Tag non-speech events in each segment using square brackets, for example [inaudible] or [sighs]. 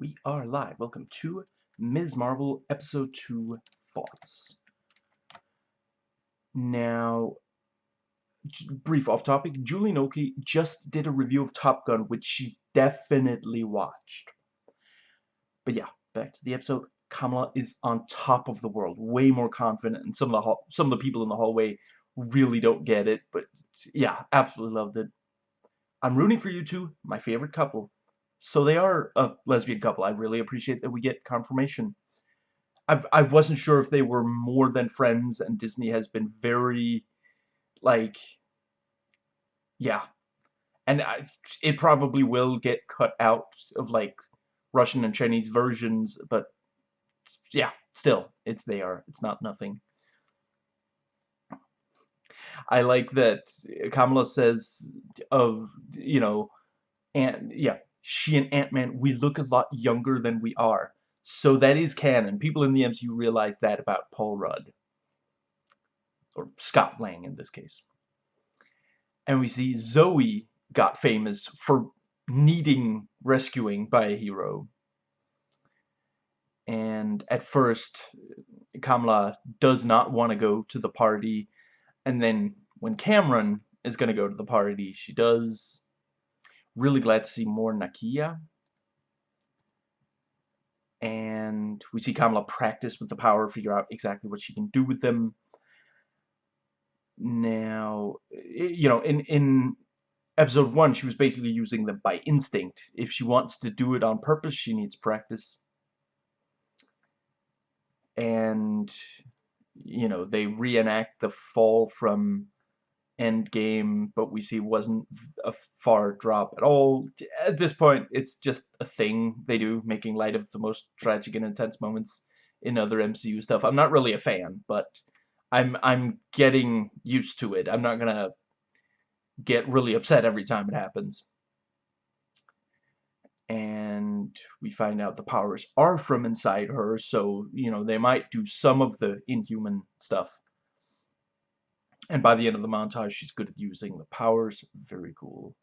We are live. Welcome to Ms. Marvel Episode 2 Thoughts. Now, brief off topic, Julie Noki just did a review of Top Gun, which she definitely watched. But yeah, back to the episode. Kamala is on top of the world, way more confident, and some of the some of the people in the hallway really don't get it. But yeah, absolutely loved it. I'm rooting for you two, my favorite couple. So they are a lesbian couple. I really appreciate that we get confirmation. I've, I wasn't sure if they were more than friends, and Disney has been very, like, yeah. And I, it probably will get cut out of, like, Russian and Chinese versions, but, yeah, still, it's there. It's not nothing. I like that Kamala says of, you know, and, yeah, she and Ant-Man, we look a lot younger than we are. So that is canon. People in the MCU realize that about Paul Rudd. Or Scott Lang in this case. And we see Zoe got famous for needing rescuing by a hero. And at first, Kamala does not want to go to the party. And then when Kamran is going to go to the party, she does really glad to see more Nakia. And we see Kamala practice with the power, figure out exactly what she can do with them. Now, you know, in, in episode 1, she was basically using them by instinct. If she wants to do it on purpose, she needs practice. And, you know, they reenact the fall from Endgame, but we see wasn't a far drop at all. At this point, it's just a thing they do, making light of the most tragic and intense moments in other MCU stuff. I'm not really a fan, but I'm I'm getting used to it. I'm not gonna get really upset every time it happens. And we find out the powers are from inside her, so, you know, they might do some of the inhuman stuff. And by the end of the montage, she's good at using the powers. Very cool.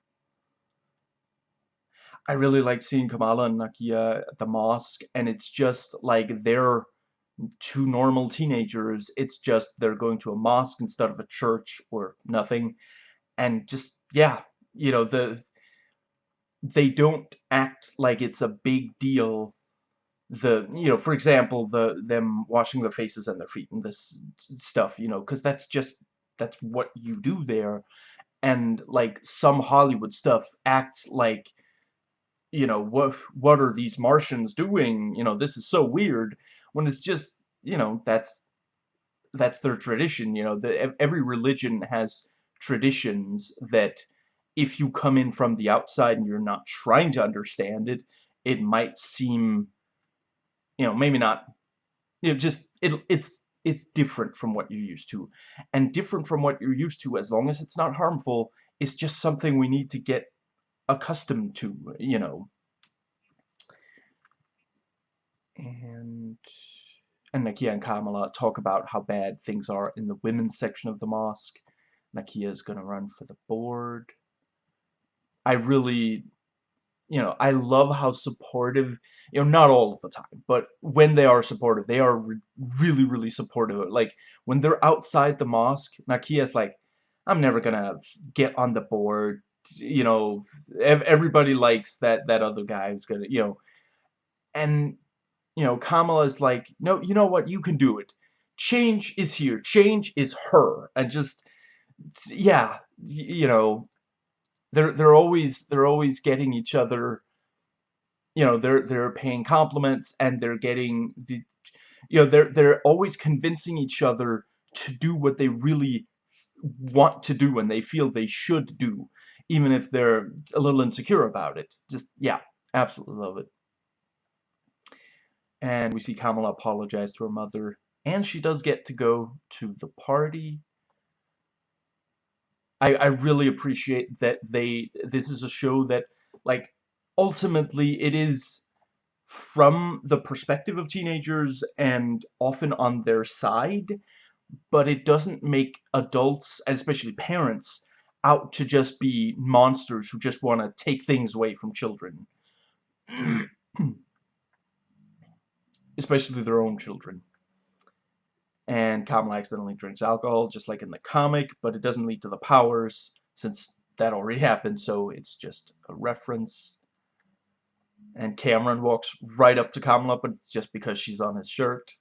I really like seeing Kamala and Nakia at the mosque, and it's just like they're two normal teenagers. It's just they're going to a mosque instead of a church or nothing. And just, yeah, you know, the they don't act like it's a big deal the you know for example the them washing their faces and their feet and this stuff you know because that's just that's what you do there. And like some Hollywood stuff acts like you know what what are these Martians doing? You know this is so weird when it's just you know that's that's their tradition you know the, every religion has traditions that if you come in from the outside and you're not trying to understand it it might seem you know maybe not you know just it it's it's different from what you're used to. And different from what you're used to, as long as it's not harmful, is just something we need to get accustomed to, you know. And, and Nakia and Kamala talk about how bad things are in the women's section of the mosque. Nakia is going to run for the board. I really you know, I love how supportive, you know, not all of the time, but when they are supportive, they are re really, really supportive. Like, when they're outside the mosque, Nakia's like, I'm never gonna get on the board, you know, ev everybody likes that, that other guy who's gonna, you know, and, you know, Kamala's like, no, you know what, you can do it. Change is here. Change is her. And just, yeah, you know, they're they're always they're always getting each other you know they're they're paying compliments and they're getting the you know they're they're always convincing each other to do what they really want to do and they feel they should do even if they're a little insecure about it. Just yeah absolutely love it. And we see Kamala apologize to her mother and she does get to go to the party I, I really appreciate that they this is a show that like ultimately it is from the perspective of teenagers and often on their side but it doesn't make adults and especially parents out to just be monsters who just want to take things away from children [clears throat] especially their own children. And Kamala accidentally drinks alcohol, just like in the comic, but it doesn't lead to the powers, since that already happened, so it's just a reference. And Kamran walks right up to Kamala, but it's just because she's on his shirt.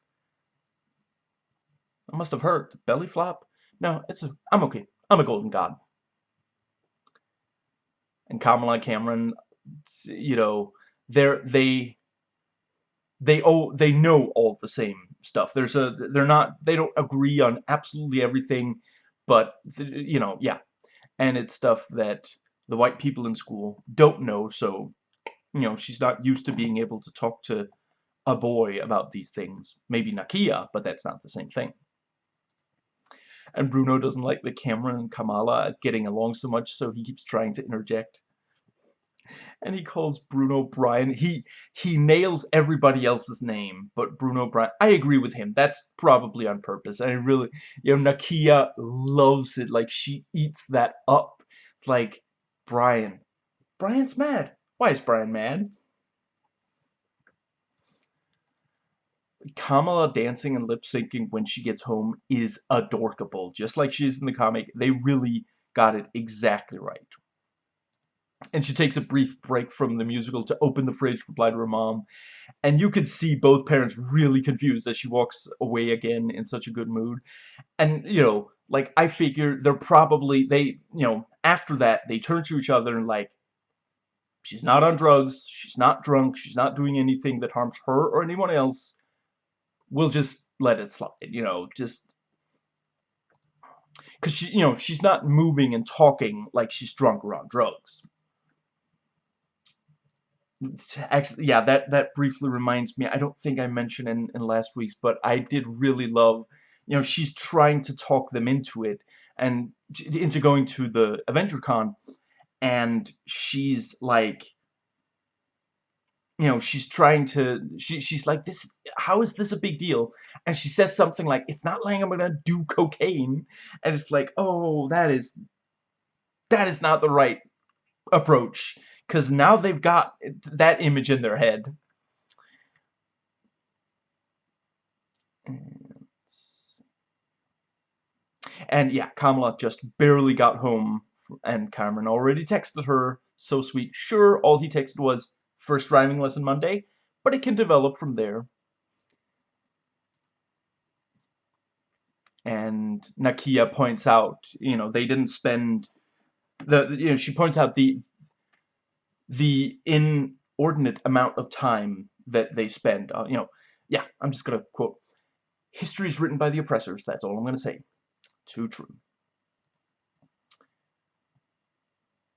I must have hurt. Belly flop? No, it's a, I'm okay. I'm a golden god. And Kamala and Kamran, you know, they're, they, they oh they know all the same stuff. There's a they're not they don't agree on absolutely everything, but you know yeah, and it's stuff that the white people in school don't know. So you know she's not used to being able to talk to a boy about these things. Maybe Nakia, but that's not the same thing. And Bruno doesn't like the Kamran and Kamala getting along so much, so he keeps trying to interject and he calls Bruno Brian. He he nails everybody else's name, but Bruno Brian. I agree with him. That's probably on purpose. And I really, you know, Nakia loves it. Like she eats that up. It's like Brian. Brian's mad. Why is Brian mad? Kamala dancing and lip syncing when she gets home is adorkable, just like she is in the comic. They really got it exactly right and she takes a brief break from the musical to open the fridge, reply to her mom. And you could see both parents really confused as she walks away again in such a good mood. And, you know, like, I figure they're probably, they, you know, after that, they turn to each other and, like, she's not on drugs, she's not drunk, she's not doing anything that harms her or anyone else. We'll just let it slide, you know, just because she, you know, she's not moving and talking like she's drunk or on drugs actually yeah that that briefly reminds me i don't think i mentioned in, in last week's but i did really love you know she's trying to talk them into it and into going to the avenger con and she's like you know she's trying to she, she's like this how is this a big deal? And she says something like it's not like i'm gonna do cocaine. And it's like oh that is that is not the right approach because now they've got that image in their head. And yeah, Kamala just barely got home, and Kamran already texted her, so sweet. Sure, all he texted was, first driving lesson Monday, but it can develop from there. And Nakia points out, you know, they didn't spend the, you know, she points out the the inordinate amount of time that they spend. Uh, you know, yeah, I'm just going to quote, history is written by the oppressors, that's all I'm going to say. Too true.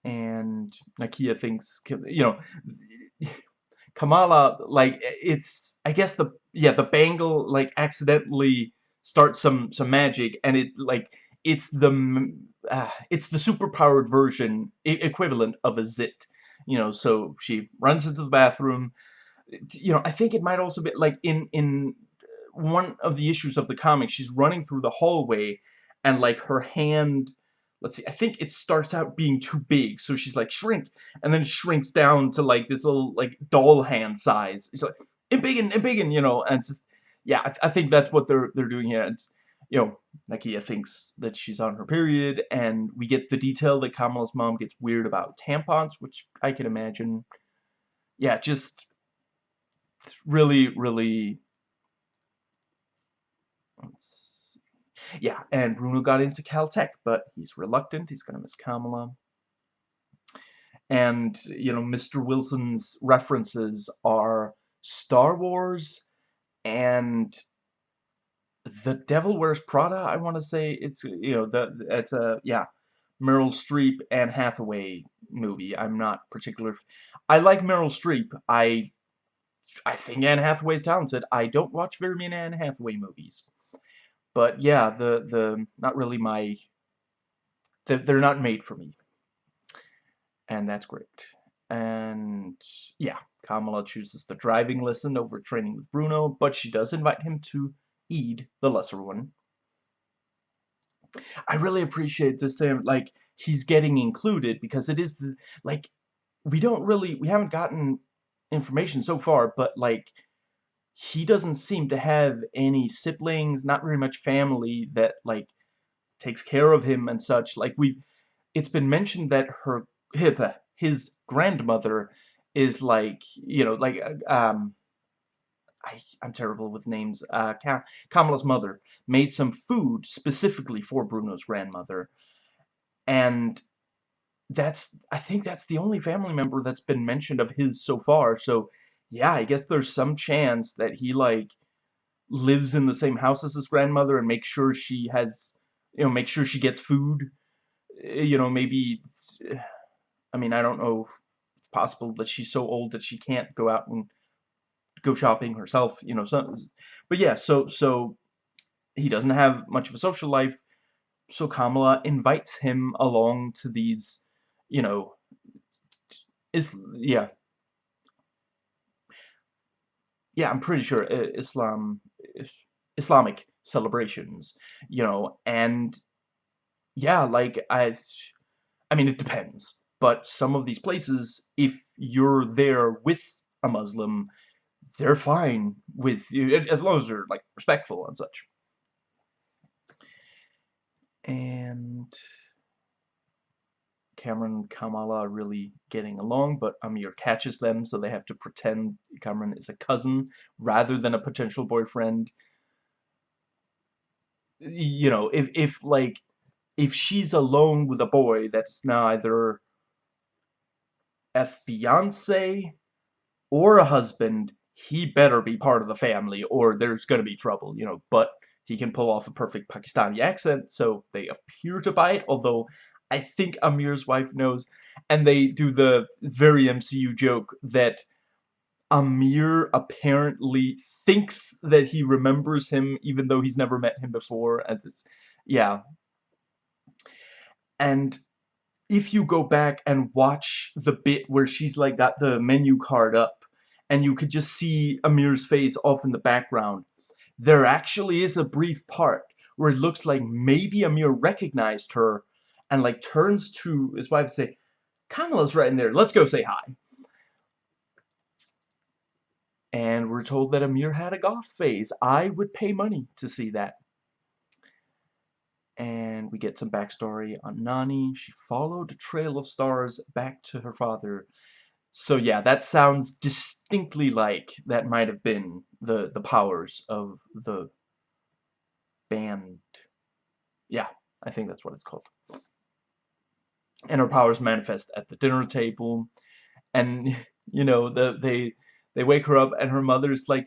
And Nakia thinks, you know, Kamala, like, it's, I guess the, yeah, the bangle, like, accidentally starts some, some magic, and it, like, it's the, uh, it's the superpowered version, equivalent of a zit you know, so she runs into the bathroom. You know, I think it might also be like in in uh, one of the issues of the comic, she's running through the hallway and like her hand let's see, I think it starts out being too big, so she's like, shrink, and then shrinks down to like this little like doll hand size. It's like, it big and big and you know, and just yeah, I, th I, think that's what they're they're doing here. And you know, Nakia thinks that she's on her period, and we get the detail that Kamala's mom gets weird about tampons, which I can imagine. Yeah, just it's really, really. Yeah, and Bruno got into Caltech, but he's reluctant. He's gonna miss Kamala. And, you know, Mr. Wilson's references are Star Wars and the Devil Wears Prada, I want to say it's, you know, the it's a, yeah, Meryl Streep and Hathaway movie. I'm not particular. I like Meryl Streep. I I think Anne Hathaway's talented. I don't watch very many Anne Hathaway movies. But yeah, the the not really my they're not made for me. And that's great. And yeah, Kamala chooses the driving lesson over training with Bruno, but she does invite him to Eid, the lesser one. I really appreciate this thing, like, he's getting included, because it is, the, like, we don't really, we haven't gotten information so far, but, like, he doesn't seem to have any siblings, not very much family that, like, takes care of him and such. Like, we it's been mentioned that her, his grandmother is, like, you know, like, uh, um, I, I'm terrible with names, uh, Kamala's mother made some food specifically for Bruno's grandmother. And that's, I think that's the only family member that's been mentioned of his so far. So, yeah, I guess there's some chance that he, like, lives in the same house as his grandmother and makes sure she has, you know, make sure she gets food. Eh, you know, maybe, I mean, I don't know it's possible that she's so old that she can't go out and go shopping herself, you know, so, but yeah, so, so, he doesn't have much of a social life, so Kamala invites him along to these, you know, is, yeah, yeah, I'm pretty sure Islam, Islamic celebrations, you know, and yeah, like, I, I mean, it depends, but some of these places, if you're there with a Muslim, they're fine with you, as long as they're, like, respectful and such. And Kamran and Kamala really getting along, but Amir catches them, so they have to pretend Kamran is a cousin rather than a potential boyfriend. You know, if, if like, if she's alone with a boy that's neither a fiance or a husband, he better be part of the family or there's gonna be trouble, you know, but he can pull off a perfect Pakistani accent, so they appear to buy it, although I think Amir's wife knows, and they do the very MCU joke that Amir apparently thinks that he remembers him even though he's never met him before, and it's, yeah. And if you go back and watch the bit where she's like got the menu card up, and you could just see Amir's face off in the background. There actually is a brief part where it looks like maybe Amir recognized her and like turns to his wife and say, Kamala's right in there, let's go say hi. And we're told that Amir had a goth phase. I would pay money to see that. And we get some backstory on Nani. She followed a trail of stars back to her father so yeah, that sounds distinctly like that might have been the, the powers of the band. Yeah, I think that's what it's called. And her powers manifest at the dinner table. And, [laughs] you know, the, they, they wake her up and her mother's like,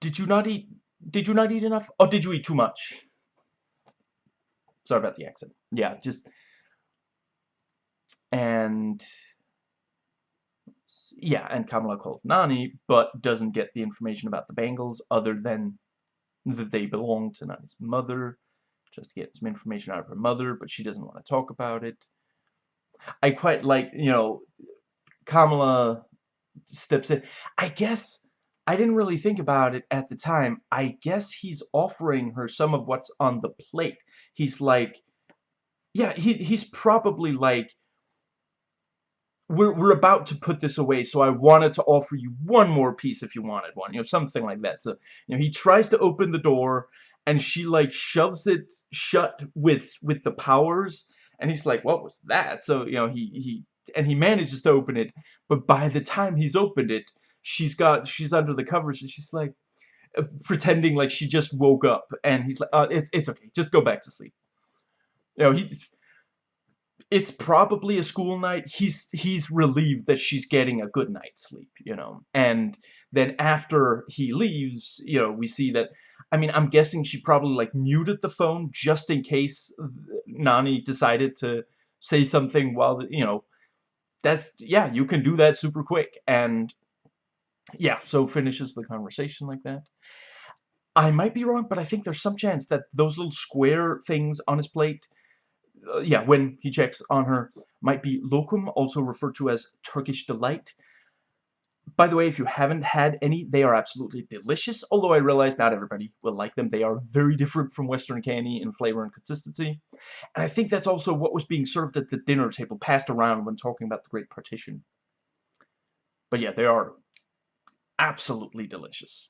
did you not eat, did you not eat enough? Or did you eat too much? Sorry about the accent. Yeah, just, and yeah, and Kamala calls Nani, but doesn't get the information about the Bangles other than that they belong to Nani's mother, just to get some information out of her mother, but she doesn't want to talk about it. I quite like, you know, Kamala steps in. I guess I didn't really think about it at the time. I guess he's offering her some of what's on the plate. He's like, yeah, he, he's probably like, we're, we're about to put this away, so I wanted to offer you one more piece if you wanted one, you know, something like that. So, you know, he tries to open the door, and she, like, shoves it shut with, with the powers, and he's like, what was that? So, you know, he, he, and he manages to open it, but by the time he's opened it, she's got, she's under the covers, and she's like, uh, pretending like she just woke up, and he's like, uh, it's, it's okay, just go back to sleep. You know, he's, it's probably a school night. He's he's relieved that she's getting a good night's sleep, you know. And then after he leaves, you know, we see that I mean, I'm guessing she probably like muted the phone just in case Nani decided to say something while, you know, that's yeah, you can do that super quick and yeah, so finishes the conversation like that. I might be wrong, but I think there's some chance that those little square things on his plate uh, yeah, when he checks on her, might be lokum, also referred to as Turkish delight. By the way, if you haven't had any, they are absolutely delicious, although I realize not everybody will like them. They are very different from Western candy in flavor and consistency. And I think that's also what was being served at the dinner table, passed around when talking about the Great Partition. But yeah, they are absolutely delicious.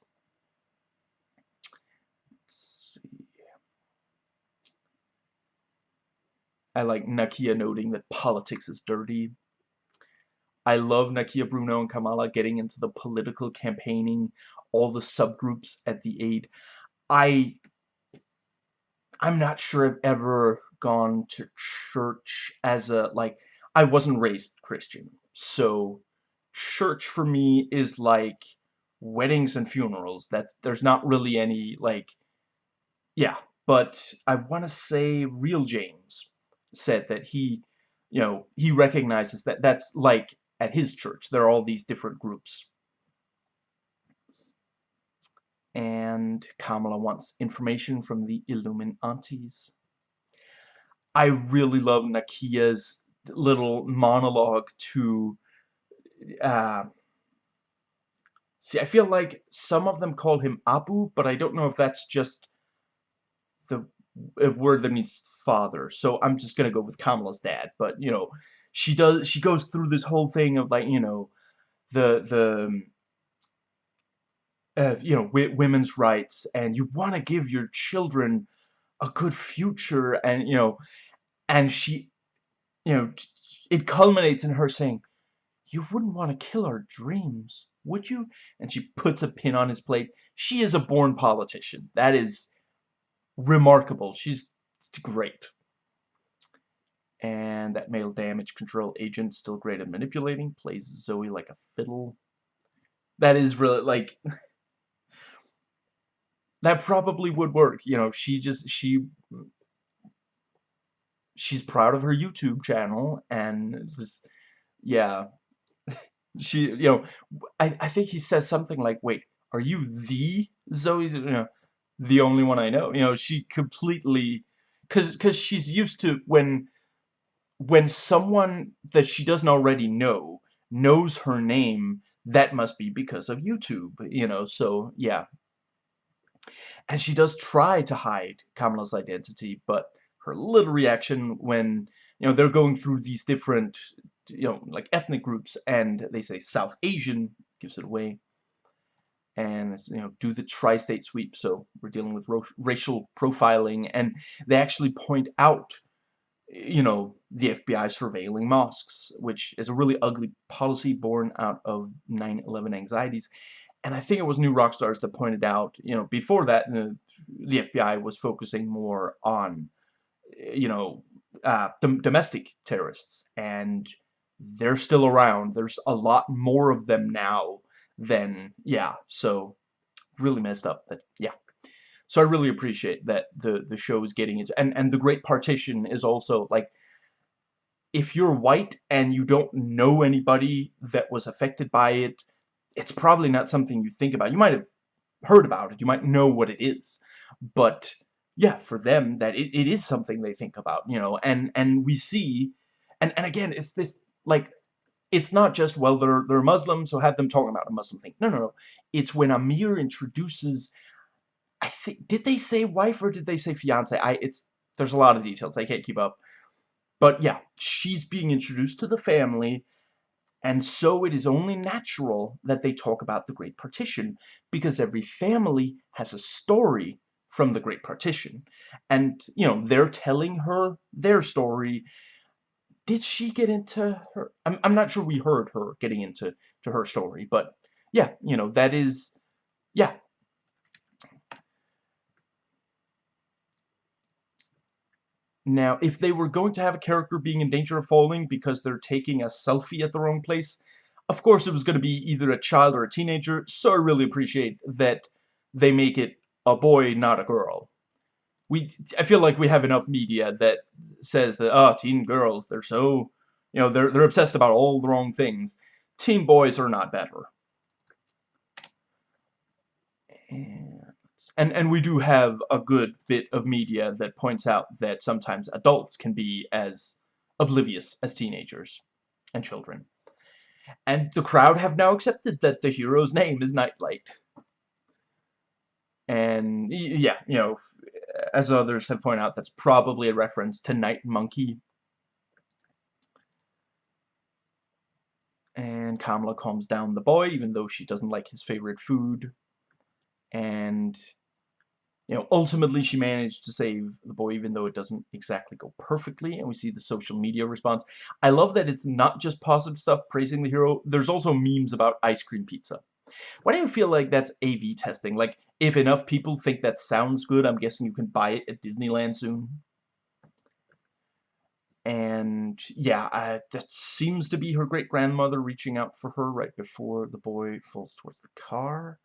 I like Nakia noting that politics is dirty. I love Nakia Bruno and Kamala getting into the political campaigning, all the subgroups at the aid. I I'm not sure I've ever gone to church as a like I wasn't raised Christian. So church for me is like weddings and funerals. That's there's not really any like yeah, but I want to say Real James said that he you know, he recognizes that that's like at his church. There are all these different groups. And Kamala wants information from the Illuminantes. I really love Nakia's little monologue to uh, see I feel like some of them call him Abu but I don't know if that's just the word that means father. So I'm just gonna go with Kamala's dad but you know she does she goes through this whole thing of like you know the the uh, you know women's rights and you want to give your children a good future and you know and she you know it culminates in her saying you wouldn't want to kill our dreams would you? And she puts a pin on his plate. She is a born politician. That is remarkable. She's great. And that male damage control agent still great at manipulating plays Zoe like a fiddle. That is really like [laughs] that probably would work you know she just she she's proud of her YouTube channel and just yeah. [laughs] She you know I, I think he says something like wait are you the Zoe's you know the only one I know. You know she completely because because she's used to when when someone that she doesn't already know knows her name that must be because of YouTube you know so yeah. And she does try to hide Kamala's identity but her little reaction when you know they're going through these different you know like ethnic groups and they say South Asian gives it away and you know do the tri-state sweep. So we're dealing with racial profiling and they actually point out you know the FBI surveilling mosques which is a really ugly policy born out of 9-11 anxieties. And I think it was New Rockstars that pointed out you know before that uh, the FBI was focusing more on you know, uh, dom domestic terrorists, and they're still around. There's a lot more of them now than, yeah, so really messed up that, yeah. So I really appreciate that the, the show is getting into, and, and the Great Partition is also, like, if you're white and you don't know anybody that was affected by it, it's probably not something you think about. You might have heard about it, you might know what it is, but yeah, for them, that it, it is something they think about, you know, and, and we see, and, and again, it's this, like, it's not just, well, they're, they're Muslim, so have them talking about a Muslim thing. No, no, no. It's when Amir introduces, I think, did they say wife or did they say fiance? I, it's, there's a lot of details. I can't keep up. But yeah, she's being introduced to the family, and so it is only natural that they talk about the Great Partition, because every family has a story from the Great Partition. And, you know, they're telling her their story. Did she get into her... I'm, I'm not sure we heard her getting into to her story, but yeah, you know, that is... Yeah. Now, if they were going to have a character being in danger of falling because they're taking a selfie at the wrong place, of course it was going to be either a child or a teenager, so I really appreciate that they make it a boy, not a girl. We, I feel like we have enough media that says that, oh, teen girls, they're so, you know, they're, they're obsessed about all the wrong things. Teen boys are not better. And, and we do have a good bit of media that points out that sometimes adults can be as oblivious as teenagers and children. And the crowd have now accepted that the hero's name is Nightlight and yeah, you know, as others have pointed out, that's probably a reference to Night Monkey. And Kamala calms down the boy, even though she doesn't like his favorite food. And you know, ultimately she managed to save the boy, even though it doesn't exactly go perfectly, and we see the social media response. I love that it's not just positive stuff praising the hero, there's also memes about ice cream pizza. Why do you feel like that's AV testing? Like, if enough people think that sounds good, I'm guessing you can buy it at Disneyland soon? And, yeah, uh, that seems to be her great-grandmother reaching out for her right before the boy falls towards the car.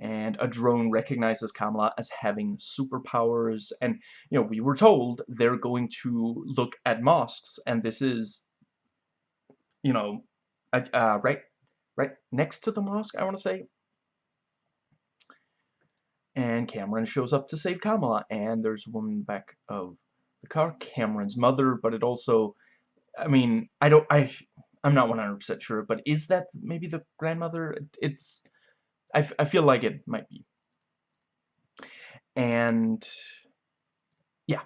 And a drone recognizes Kamala as having superpowers. And you know we were told they're going to look at mosques. And this is you know uh, right right next to the mosque I want to say and Kamran shows up to save Kamala and there's a woman in the back of the car Kamran's mother but it also I mean I don't I I'm not 100% sure but is that maybe the grandmother it's I, I feel like it might be. And yeah,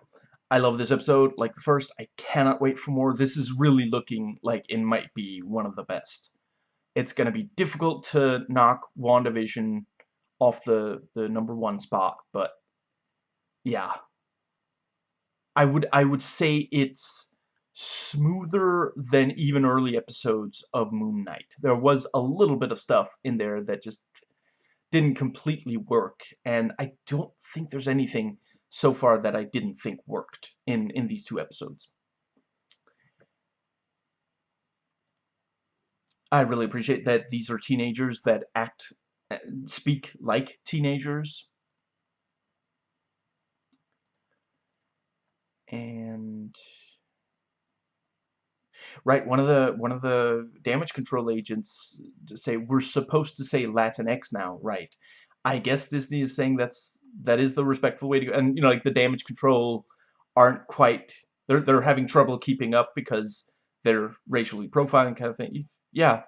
I love this episode. Like the first, I cannot wait for more. This is really looking like it might be one of the best. It's going to be difficult to knock WandaVision off the, the number one spot, but yeah. I would I would say it's smoother than even early episodes of Moon Knight. There was a little bit of stuff in there that just didn't completely work, and I don't think there's anything so far that I didn't think worked in, in these two episodes. I really appreciate that these are teenagers that act, speak like teenagers. And right one of the one of the damage control agents say we're supposed to say Latinx now right? I guess Disney is saying that's that is the respectful way to go. And you know like the damage control aren't quite they're they're having trouble keeping up because they're racially profiling kind of thing. Yeah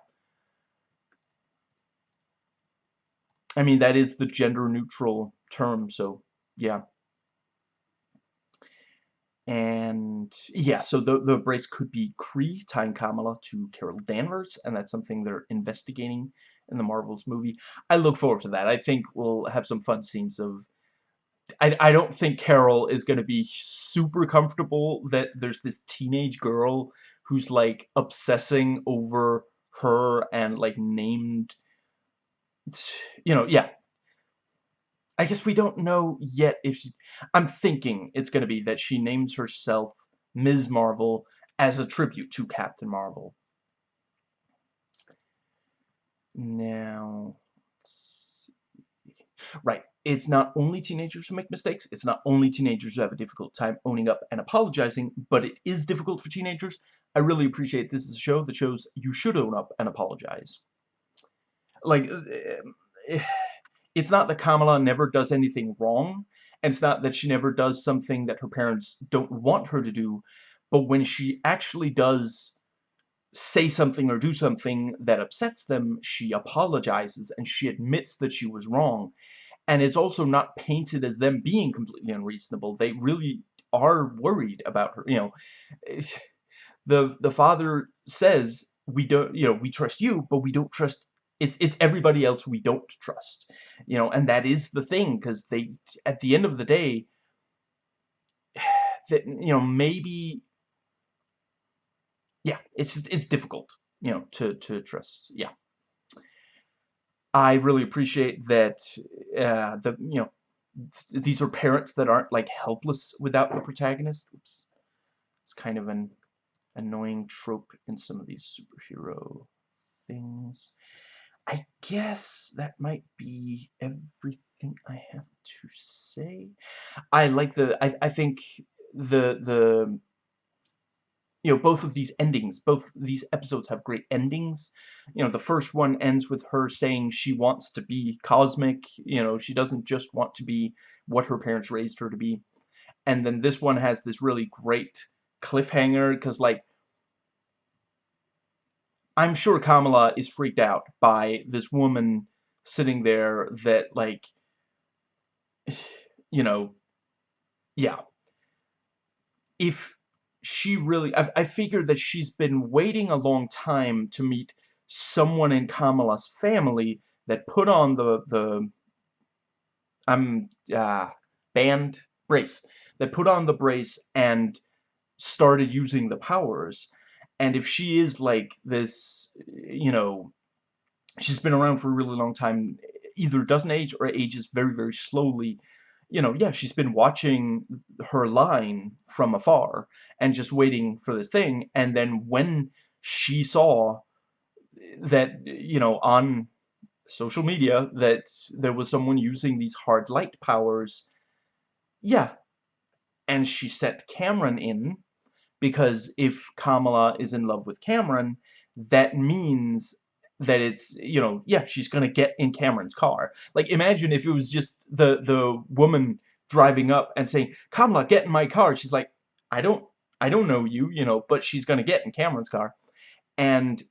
I mean that is the gender neutral term so yeah and yeah, so the, the brace could be Kree tying Kamala to Carol Danvers, and that's something they're investigating in the Marvels movie. I look forward to that. I think we'll have some fun scenes of... I, I don't think Carol is going to be super comfortable that there's this teenage girl who's, like, obsessing over her and, like, named... You know, yeah, I guess we don't know yet if she, I'm thinking it's going to be that she names herself Ms. Marvel as a tribute to Captain Marvel. Now, right, it's not only teenagers who make mistakes, it's not only teenagers who have a difficult time owning up and apologizing, but it is difficult for teenagers. I really appreciate this is a show that shows you should own up and apologize. Like, uh, [sighs] it's not that Kamala never does anything wrong, and it's not that she never does something that her parents don't want her to do, but when she actually does say something or do something that upsets them, she apologizes and she admits that she was wrong. And it's also not painted as them being completely unreasonable. They really are worried about her, you know. [sighs] The the father says, we don't, you know, we trust you, but we don't trust it's it's everybody else we don't trust you know and that is the thing because they at the end of the day [sighs] that you know maybe yeah it's just, it's difficult you know to to trust yeah. I really appreciate that uh, the you know th these are parents that aren't like helpless without the protagonist. Oops. it's kind of an annoying trope in some of these superhero things I guess that might be everything I have to say. I like the, I, I think the, the, you know, both of these endings, both these episodes have great endings. You know, the first one ends with her saying she wants to be cosmic, you know, she doesn't just want to be what her parents raised her to be. And then this one has this really great cliffhanger, because, like, I'm sure Kamala is freaked out by this woman sitting there that, like, you know, yeah. If she really, I, I figure that she's been waiting a long time to meet someone in Kamala's family that put on the, the I'm uh, band brace that put on the brace and started using the powers. And if she is like this, you know, she's been around for a really long time, either doesn't age or ages very, very slowly, you know, yeah, she's been watching her line from afar and just waiting for this thing. And then when she saw that, you know, on social media that there was someone using these hard light powers, yeah. And she set Kamran in because if Kamala is in love with Kamran, that means that it's, you know, yeah, she's gonna get in Kamran's car. Like, imagine if it was just the, the woman driving up and saying, Kamala, get in my car. She's like, I don't, I don't know you, you know, but she's gonna get in Kamran's car. And,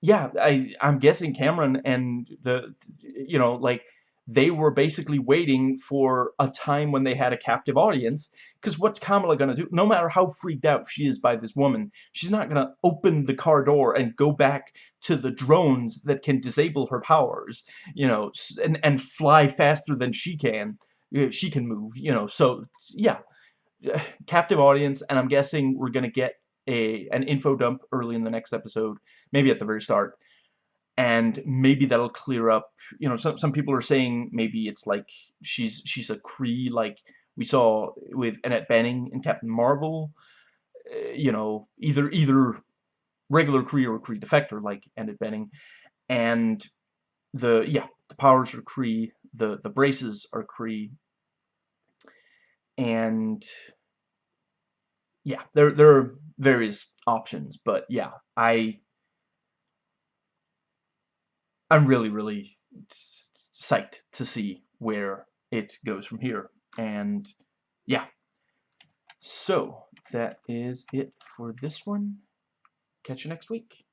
yeah, I, I'm guessing Kamran and the, you know, like, they were basically waiting for a time when they had a captive audience. Because what's Kamala going to do? No matter how freaked out she is by this woman, she's not going to open the car door and go back to the drones that can disable her powers, you know, and, and fly faster than she can. She can move, you know, so, yeah. [sighs] Captive audience, and I'm guessing we're going to get a an info dump early in the next episode, maybe at the very start and maybe that'll clear up you know some, some people are saying maybe it's like she's she's a Kree like we saw with Annette Bening and Captain Marvel uh, you know either either regular Kree or Kree defector like Annette Bening. And the yeah the powers are Kree the the braces are Kree. And yeah there there are various options but yeah I I'm really, really psyched to see where it goes from here. And yeah. So that is it for this one. Catch you next week.